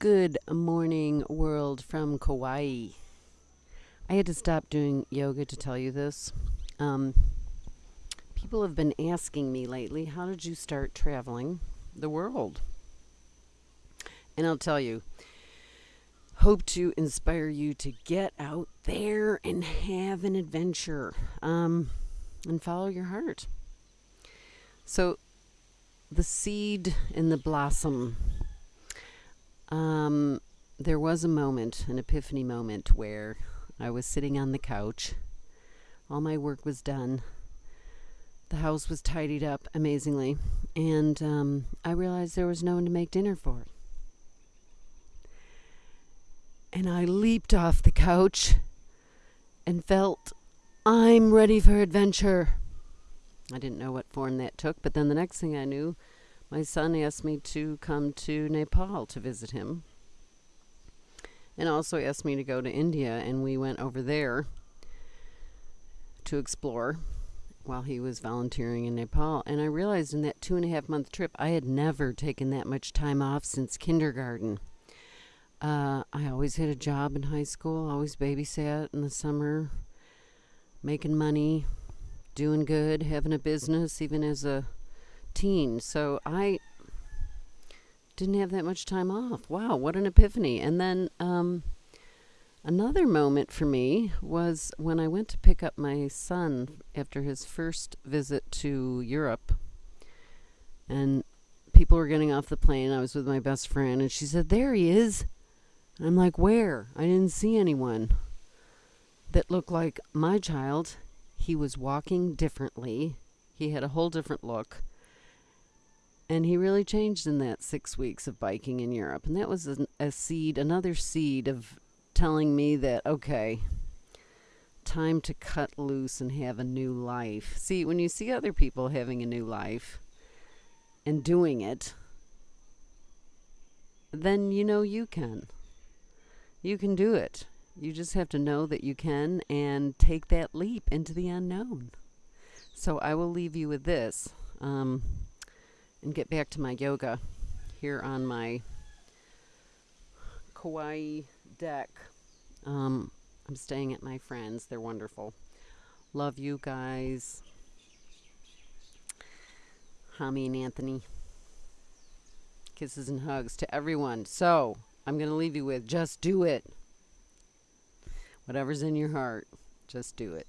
Good morning, world from Kauai. I had to stop doing yoga to tell you this. Um, people have been asking me lately, how did you start traveling the world? And I'll tell you, hope to inspire you to get out there and have an adventure um, and follow your heart. So, the seed and the blossom um, there was a moment, an epiphany moment, where I was sitting on the couch. All my work was done. The house was tidied up amazingly, and um, I realized there was no one to make dinner for. And I leaped off the couch and felt I'm ready for adventure. I didn't know what form that took, but then the next thing I knew, my son asked me to come to Nepal to visit him. And also asked me to go to India, and we went over there to explore while he was volunteering in Nepal. And I realized in that two and a half month trip, I had never taken that much time off since kindergarten. Uh, I always had a job in high school, always babysat in the summer, making money, doing good, having a business, even as a teen. So I didn't have that much time off. Wow, what an epiphany. And then um, another moment for me was when I went to pick up my son after his first visit to Europe. And people were getting off the plane. I was with my best friend, and she said, There he is. And I'm like, Where? I didn't see anyone that looked like my child. He was walking differently, he had a whole different look. And he really changed in that six weeks of biking in Europe. And that was a, a seed, another seed of telling me that, okay, time to cut loose and have a new life. See, when you see other people having a new life and doing it, then you know you can. You can do it. You just have to know that you can and take that leap into the unknown. So I will leave you with this. Um, and get back to my yoga here on my Kauai deck. Um, I'm staying at my friends. They're wonderful. Love you guys. Hami and Anthony. Kisses and hugs to everyone. So, I'm going to leave you with just do it. Whatever's in your heart, just do it.